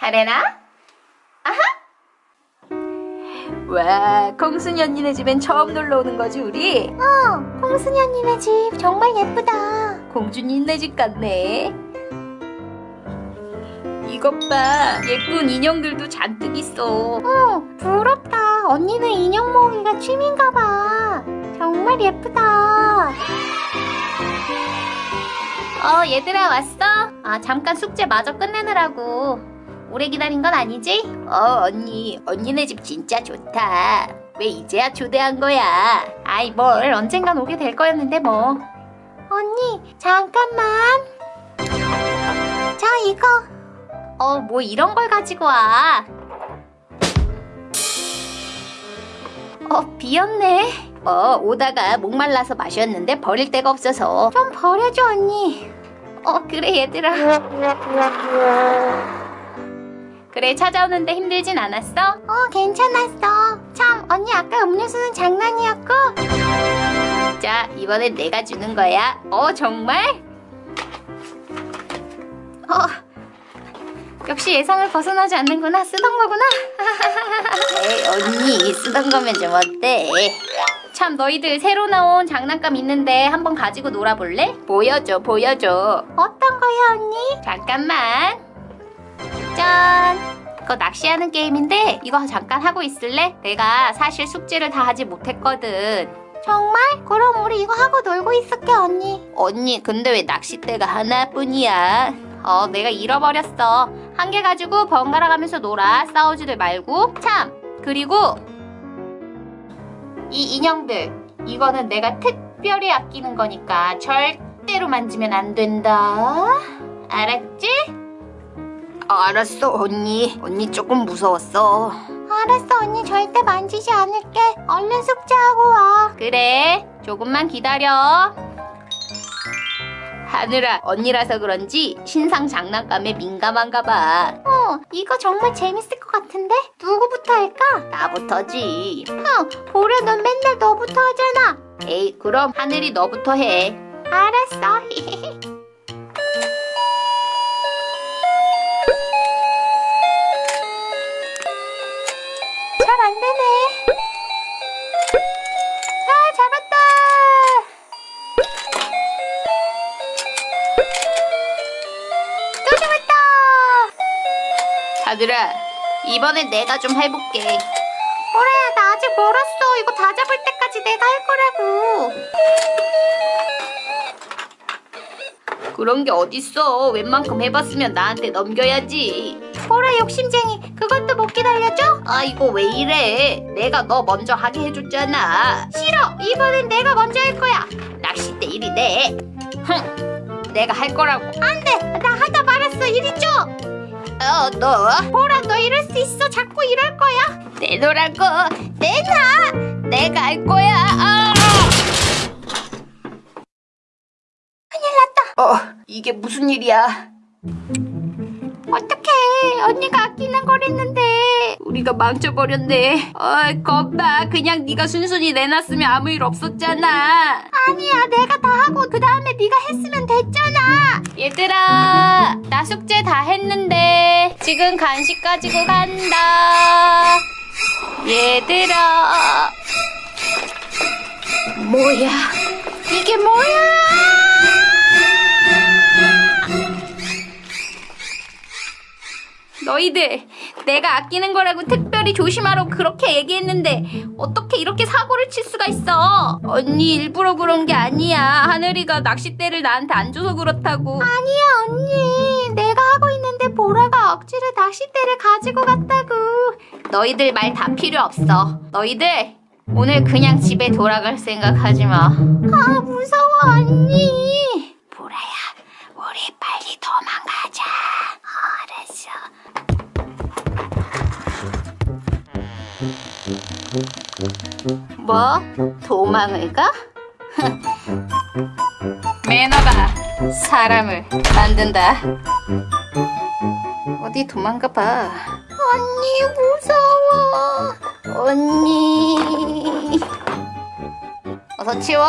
하레나? 아하? 와, 콩순이 언니네 집엔 처음 놀러 오는 거지, 우리? 어, 콩순이 언니네 집 정말 예쁘다. 공주님네 집 같네. 이것 봐, 예쁜 인형들도 잔뜩 있어. 어, 부럽다. 언니는 인형 모으기가 취미인가 봐. 정말 예쁘다. 어, 얘들아 왔어? 아, 잠깐 숙제 마저 끝내느라고. 오래 기다린 건 아니지? 어, 언니. 언니네 집 진짜 좋다. 왜 이제야 초대한 거야? 아이, 뭘. 언젠간 오게 될 거였는데 뭐. 언니, 잠깐만. 자, 이거. 어, 뭐 이런 걸 가지고 와. 어, 비었네. 어, 오다가 목말라서 마셨는데 버릴 데가 없어서. 좀 버려줘, 언니. 어, 그래, 얘들아. 그래, 찾아오는데 힘들진 않았어? 어, 괜찮았어. 참, 언니 아까 음료수는 장난이었고. 자, 이번엔 내가 주는 거야. 어, 정말? 어, 역시 예상을 벗어나지 않는구나. 쓰던 거구나. 에이, 언니, 쓰던 거면 좀 어때? 참, 너희들 새로 나온 장난감 있는데 한번 가지고 놀아볼래? 보여줘, 보여줘. 어떤 거야, 언니? 잠깐만. 짠! 그거 낚시하는 게임인데 이거 잠깐 하고 있을래? 내가 사실 숙제를 다 하지 못했거든. 정말? 그럼 우리 이거 하고 놀고 있을게, 언니. 언니, 근데 왜 낚싯대가 하나뿐이야? 어, 내가 잃어버렸어. 한 개 가지고 번갈아 가면서 놀아. 싸우지들 말고. 참! 그리고 이 인형들. 이거는 내가 특별히 아끼는 거니까 절대로 만지면 안 된다. 알았지? 알았어, 언니. 언니 조금 무서웠어. 알았어, 언니 절대 만지지 않을게. 얼른 숙제하고 와. 그래, 조금만 기다려. 하늘아, 언니라서 그런지 신상 장난감에 민감한가 봐. 어, 이거 정말 재밌을 것 같은데? 누구부터 할까? 나부터지. 어, 보려 넌 맨날 너부터 하잖아. 에이, 그럼 하늘이 너부터 해. 알았어. 잘 안 되네. 아, 잡았다. 또 잡았다. 하늘아, 이번엔 내가 좀 해볼게. 보라야, 나 아직 멀었어. 이거 다 잡을 때까지 내가 할 거라고. 그런 게 어딨어. 웬만큼 해봤으면 나한테 넘겨야지. 보라 욕심쟁이. 그것도 못 기다려줘? 아, 이거 왜 이래? 내가 너 먼저 하게 해줬잖아. 싫어. 이번엔 내가 먼저 할 거야. 낚싯대 일이 내. 흥, 내가 할 거라고. 안 돼. 나 하다 말았어. 이리 줘. 어, 너 보라, 너 이럴 수 있어. 자꾸 이럴 거야. 내놓으라고. 내놔. 내가 할 거야. 아! 큰일 났다. 어, 이게 무슨 일이야? 어떡해. 언니가 아끼는 거랬는데. 우리가 망쳐버렸네. 어이, 겁나. 그냥 네가 순순히 내놨으면 아무 일 없었잖아. 아니야. 내가 다 하고 그 다음에 네가 했으면 됐잖아. 얘들아, 나 숙제 다 했는데 지금 간식 가지고 간다. 얘들아. 뭐야? 이게 뭐야? 너희들 내가 아끼는 거라고 특별히 조심하라고 그렇게 얘기했는데 어떻게 이렇게 사고를 칠 수가 있어? 언니 일부러 그런 게 아니야. 하늘이가 낚싯대를 나한테 안 줘서 그렇다고. 아니야, 언니. 내가 하고 있는데 보라가 억지로 낚싯대를 가지고 갔다고. 너희들 말 다 필요 없어. 너희들 오늘 그냥 집에 돌아갈 생각 하지 마. 아, 무서워, 언니. 뭐? 도망을 가? 매너가 사람을 만든다. 어디 도망가 봐. 언니, 무서워. 언니. 어서 치워.